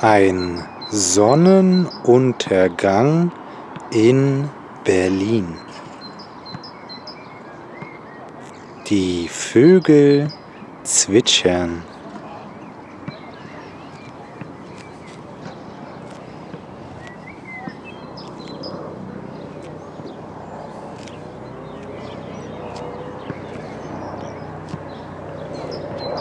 Ein Sonnenuntergang in Berlin. Die Vögel zwitschern.